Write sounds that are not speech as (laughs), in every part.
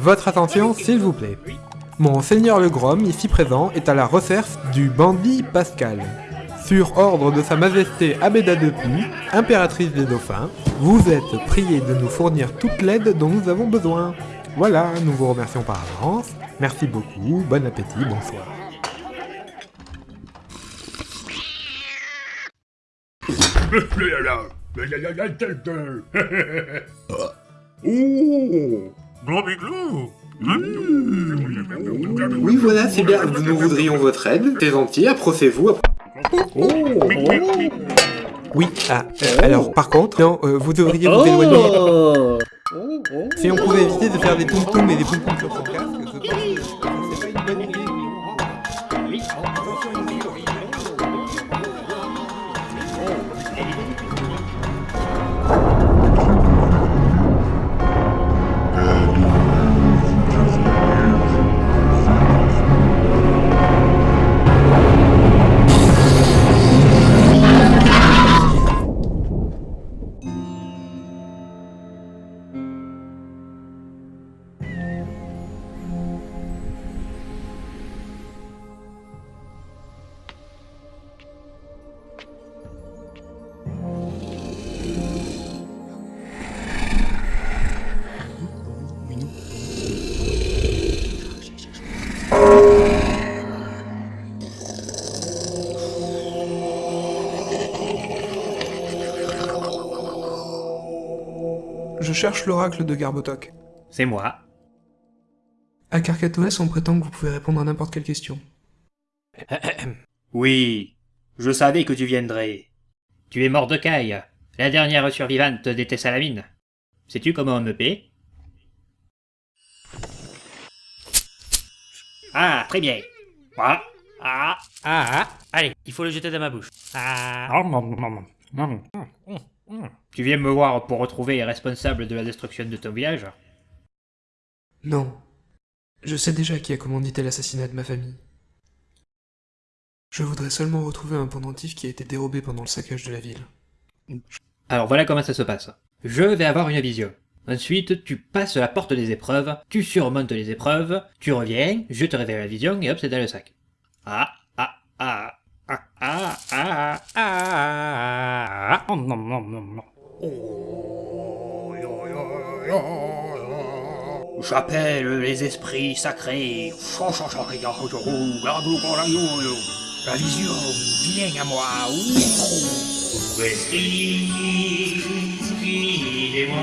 Votre attention, s'il vous plaît. Monseigneur le Grom, ici présent, est à la recherche du bandit Pascal. Sur ordre de Sa Majesté Abéda de Puy, impératrice des dauphins, vous êtes prié de nous fournir toute l'aide dont nous avons besoin. Voilà, nous vous remercions par avance. Merci beaucoup, bon appétit, bonsoir. (laughs) Oh Grand Biglou Oui, voilà, c'est bien. Nous voudrions votre aide. C'est gentil, approchez-vous. Oui, ah, euh, alors par contre, non, euh, vous devriez vous éloigner. Oh Si on pouvait éviter de faire des poum et des poum sur cherche l'oracle de Garbotok. C'est moi. À Carcatoès, on prétend que vous pouvez répondre à n'importe quelle question. (clears throat) Oui, je savais que tu viendrais. Tu es Mordecai, la dernière survivante des Tessalamines. Sais-tu comment on me paie Ah, très bien. Ah, ah, ah, ah. Allez, il faut le jeter dans ma bouche. Ah. Tu viens me voir pour retrouver les responsables de la destruction de ton village Non. Je sais déjà qui a commandité l'assassinat de ma famille. Je voudrais seulement retrouver un pendentif qui a été dérobé pendant le saccage de la ville. Alors voilà comment ça se passe. Je vais avoir une vision. Ensuite, tu passes la porte des épreuves, tu surmontes les épreuves, tu reviens, je te révèle la vision et hop, c'est dans le sac. Ah, ah, ah, ah, ah, ah, ah, ah, ah, non, non, non, non. J'appelle les esprits sacrés. La vision, viens à moi. Esprit, guidez-moi.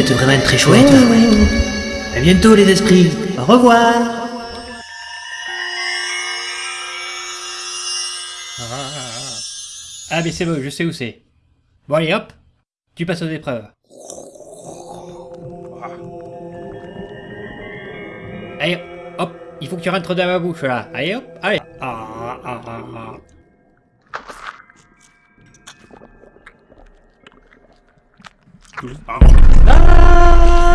êtes vraiment très chouettes. À bientôt les esprits, au revoir Ah mais c'est bon, je sais où c'est. Bon allez hop, tu passes aux épreuves. Allez hop, il faut que tu rentres dans ma bouche là. Allez hop, allez. Ah